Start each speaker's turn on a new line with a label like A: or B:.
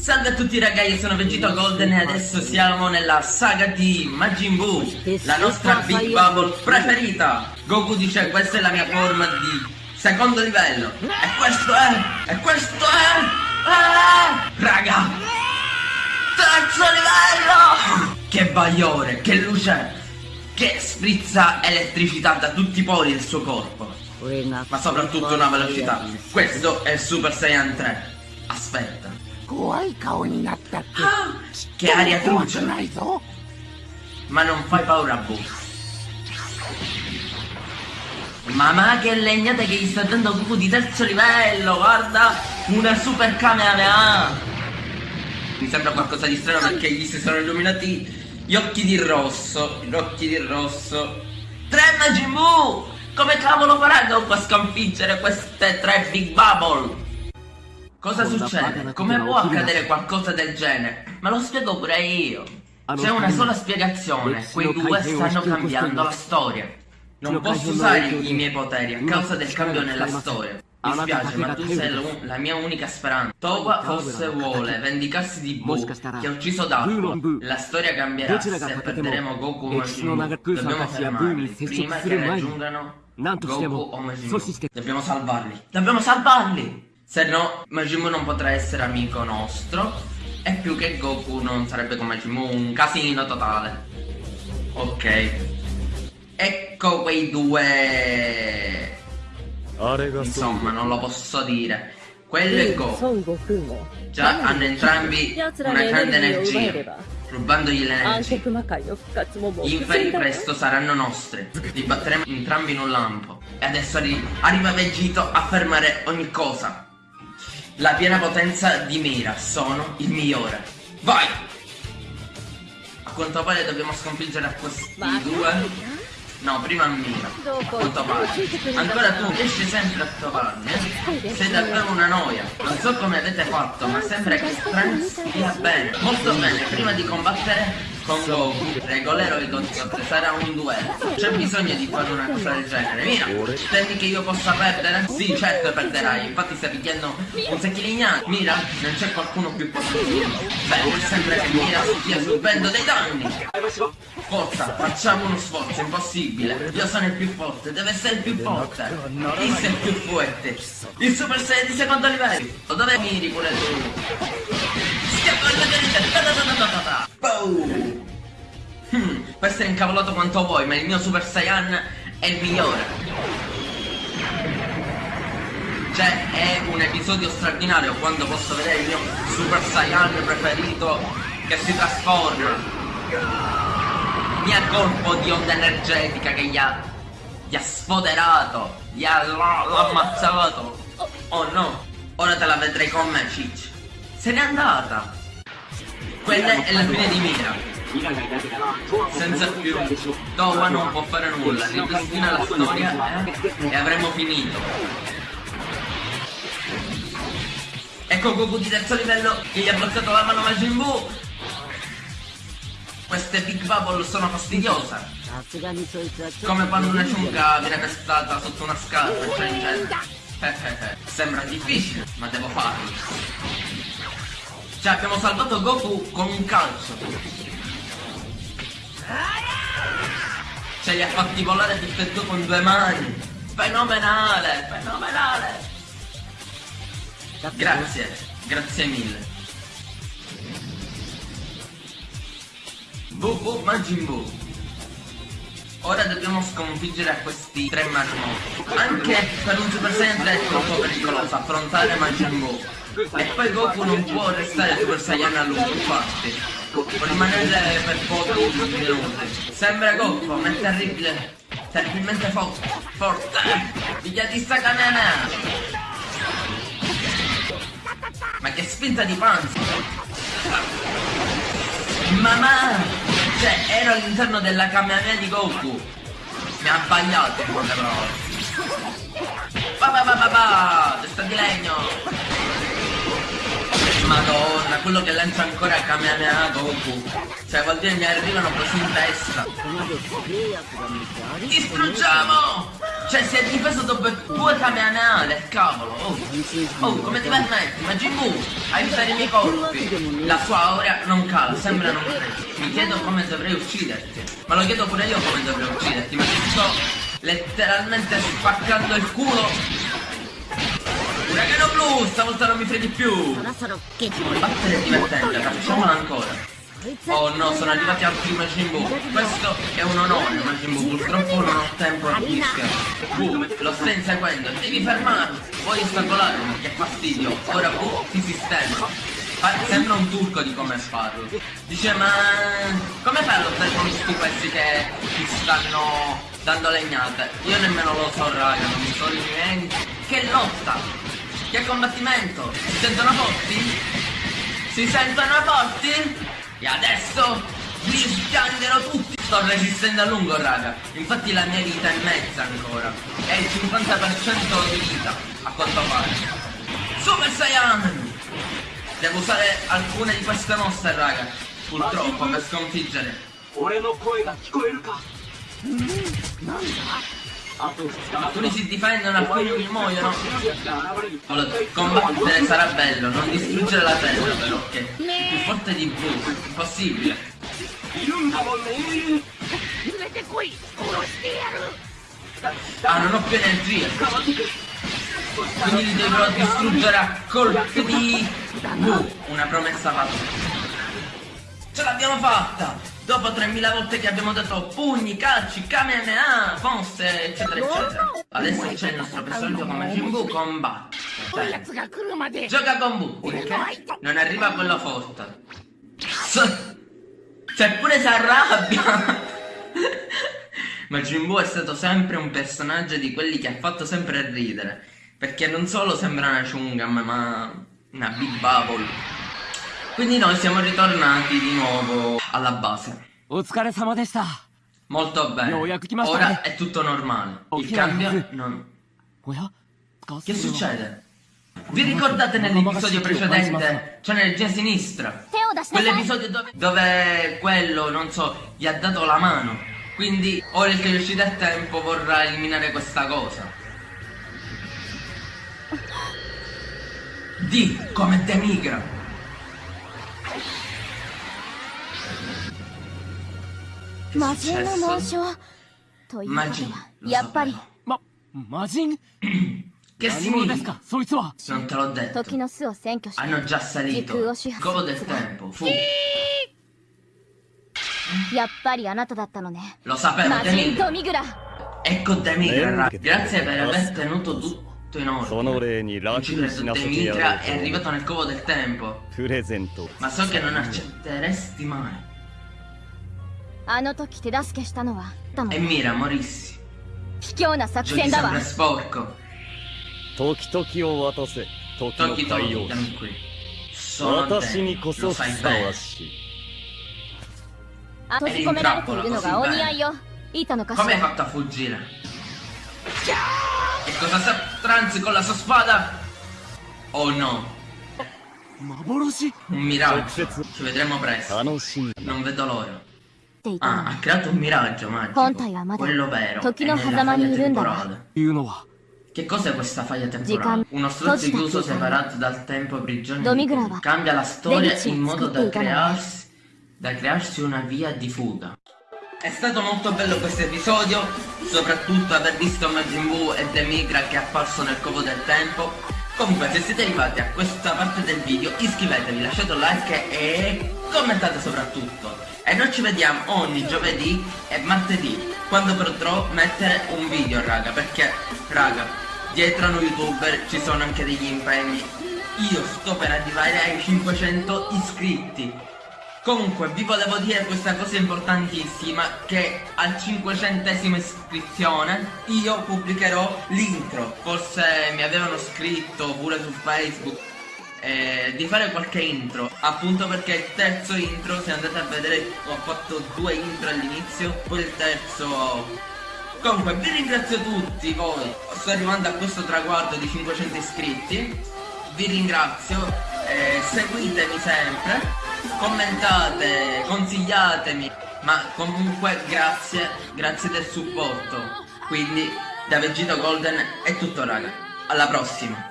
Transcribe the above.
A: Salve a tutti ragazzi, io sono Vegeta Golden e adesso siamo nella saga di Majin Buu, la nostra Big Bubble preferita. Goku dice questa è la mia forma di secondo livello. E questo è, e questo è, ah, raga, terzo livello. Che bagliore, che luce, che sprizza elettricità da tutti i pori del suo corpo. Ma soprattutto una velocità. Questo è Super Saiyan 3. Aspetta.
B: 怖い顔になったって
A: Che aria
B: 怖く
A: truce!
B: ないぞ
A: Ma non fai paura a Boo. Mamma che legnata che gli sta dando Goku di terzo livello, guarda! Una super Kamehameha! Mi sembra qualcosa di strano perché gli si sono illuminati gli occhi di rosso, gli occhi di rosso. Tre Majin Buu! Come cavolo farà Goku a sconfiggere queste tre Big Bubble? Cosa succede? Come può accadere qualcosa del genere? Me lo spiego pure io. C'è una sola spiegazione, quei due stanno cambiando la storia. Non posso usare i miei poteri a causa del cambio nella storia. Mi spiace, ma tu sei la mia unica speranza. Toba forse vuole vendicarsi di Boo, che ha ucciso Daku. La storia cambierà se perderemo Goku o Majin Buu. Dobbiamo fermarli prima che raggiungano Goku o Majin Buu. Dobbiamo salvarli. Dobbiamo salvarli! Se no Majimo non potrà essere amico nostro. E più che Goku non sarebbe con Majimo un casino totale. Ok. Ecco quei due. Insomma non lo posso dire. Quello e Goku. Già hanno entrambi una grande energia. rubandogli l'energia. Gli inferi presto saranno nostri, li batteremo entrambi in un lampo. E adesso arri arriva Vegito a fermare ogni cosa. La piena potenza di Mira. Sono il migliore. Vai! A quanto pare dobbiamo sconfiggere a questi due. No, prima Mira. A quanto pare. Ancora tu riesci sempre a trovarmi. Sei davvero una noia. Non so come avete fatto, ma sembra che Trunks stia bene. Molto bene, prima di combattere con Goku, regolerò il Godzot, sarà un duello. C'è bisogno di fare una cosa del genere. Mira, tendi che io possa perdere? Sì, certo perderai. Infatti stai picchiando un secchilignano. Mira, non c'è qualcuno più lui. Beh, sembra che Mira stia subendo dei danni. Forza, facciamo uno sforzo, impossibile. Io sono il più forte, deve essere il più forte. Chi sei il più forte? Il Super Saiyan di secondo livello. Dove miri pure tu? Boom! Hmm, questo è incavolato quanto vuoi, ma il mio Super Saiyan è il migliore. Cioè, è un episodio straordinario quando posso vedere il mio Super Saiyan preferito che si trasforma. Mi ha colpo di onda energetica che gli ha, gli ha sfoderato, gli ha l'ha ammazzato. Oh no, ora te la vedrai con me, Cicci. Se n'è andata. Quella è la fine di Mira. Senza più Towa non può fare nulla, ripristina la storia e avremmo finito. Ecco Goku di terzo livello che gli ha bloccato la mano Majin Buu! Queste Big Bubble sono fastidiose! Come quando una ciunca viene pestata sotto una scarpa, cioè in genere. Sembra difficile, ma devo farlo. Cioè abbiamo salvato Goku con un calcio. Ce li ha fatti volare e due con due mani. Fenomenale, fenomenale. Grazie, grazie mille. Bu bu Majin Buu. Ora dobbiamo sconfiggere a questi tre marmoti. Anche per un Super Saiyan 3 è troppo pericoloso affrontare Majin Buu. E poi Goku non può restare Super Saiyan a lungo, infatti. Può rimanere per pochi minuti. Sembra Goku, ma è terribile. Terribilmente forte. Forte. Pigliatista Kamehameha. Ma che spinta di panza! Mamma! Cioè, ero all'interno della Kamehameha di Goku! Mi ha sbagliato in poche parole! Ba ba ba ba ba! Testa di legno! quello che lancia ancora Kamehameha boh. Goku. Cioè vuol dire che mi arrivano così in testa. Distruggiamo! Cioè si è difeso dopo due Kamehameha, del cavolo. Oh, oh come ti permetti? Ma Jimbu, aiutare i miei colpi. La sua aura non cala, sembra non crescere. Mi chiedo come dovrei ucciderti. Ma lo chiedo pure io come dovrei ucciderti, ma ti sto letteralmente spaccando il culo Uragano blu, stavolta non mi freghi più! Battere è divertente, facciamola ancora! Oh no, sono arrivati altri Majin Buu. Questo è un onore, Majin Buu. Purtroppo non ho tempo a disca. Boom, lo stai inseguendo, devi fermarlo. Vuoi ostacolarlo? Che fastidio. Ora Boom ti sistema. Sembra un turco di come farlo. Dice ma come fai a lottare con questi pezzi che ti stanno dando legnate? Io nemmeno lo so raga, non mi sono niente. Che lotta! Che combattimento! Si sentono forti? Si sentono forti? E adesso li sganderò tutti! Sto resistendo a lungo, raga. Infatti la mia vita è mezza ancora. È il 50% di vita, a quanto pare. Super Saiyan! Devo usare alcune di queste mosse, raga. Purtroppo, per sconfiggere.
C: 俺の声が聞こえるか
B: なんだ
C: ma
A: quelli si difendono
C: a quelli che muoiono.
A: Allora, combattere eh, sarà bello, non distruggere la terra però, che è più forte di voi, impossibile. Ah, non ho più energia. Quindi li dovrò distruggere a colpi di... Uh, una promessa fatta. Ce l'abbiamo fatta! dopo 3000 volte che abbiamo dato pugni, calci, kamehameha, ah, fonse, eccetera, eccetera. Adesso c'è il nostro personaggio come Jimbo combatte. Gioca con Bu, perché non arriva quello forte. Seppure si arrabbia. Ma Jimbo è stato sempre un personaggio di quelli che ha fatto sempre ridere. Perché non solo sembra una chungam, ma una big bubble. Quindi noi siamo ritornati di nuovo alla base. Molto bene. Ora è tutto normale. Il cambio non... Che succede? Vi ricordate nell'episodio precedente? Cioè nel sinistra. Quell'episodio dove, dove quello, non so, gli ha dato la mano. Quindi ora che riuscite a tempo vorrà eliminare questa cosa. Di come demigra.
D: 魔人の紋章ということはや
A: Che significa? Non te l'ho detto. Hanno già salito.
D: Fuori.
A: Lo sapevo.
E: Eccotemi.
A: Grazie per aver tenuto tutto.
E: Sono re in
A: rapidissima
E: Dimitra
A: è arrivato nel covo del tempo.
E: Presento.
A: Ma so che non accetteresti mai.
D: あの時手助けしたのはたも。
A: え、
D: ミ
A: ラ、モリッシ。
D: 卑怯な作戦だわ。
E: 時々を渡せ。時の
A: 対応し。
E: 私にこそふさわしい。
D: 閉じ込められているのがお似合いよ。いたのかしら。
A: Come hai fatto a fuggire? Che cosa sa Trunks con la sua spada? Oh no. Un miraggio. Ci vedremo presto.
E: Ah,
A: non vedo l'ora. Ah, ha creato un miraggio magico. Quello vero. È nella faglia temporale. Che cos'è questa faglia temporale? Uno strozzo chiuso separato dal tempo
D: prigioniero.
A: Cambia la storia in modo da crearsi, da crearsi una via di fuga. È stato molto bello questo episodio, soprattutto aver visto Majin Buu e Demigra che è apparso nel covo del tempo. Comunque se siete arrivati a questa parte del video iscrivetevi, lasciate un like e commentate soprattutto. E noi ci vediamo ogni giovedì e martedì, quando potrò mettere un video raga, perché raga, dietro a noi youtuber ci sono anche degli impegni. Io sto per arrivare ai 500 iscritti. Comunque vi volevo dire questa cosa importantissima che al 500 iscrizione io pubblicherò l'intro. Forse mi avevano scritto pure su Facebook eh, di fare qualche intro. Appunto perché il terzo intro se andate a vedere ho fatto due intro all'inizio Poi il terzo. Comunque vi ringrazio tutti voi. Sto arrivando a questo traguardo di 500 iscritti. Vi ringrazio eh, Seguitemi sempre Commentate Consigliatemi Ma comunque grazie Grazie del supporto Quindi Da Vegito Golden è tutto raga. Alla prossima.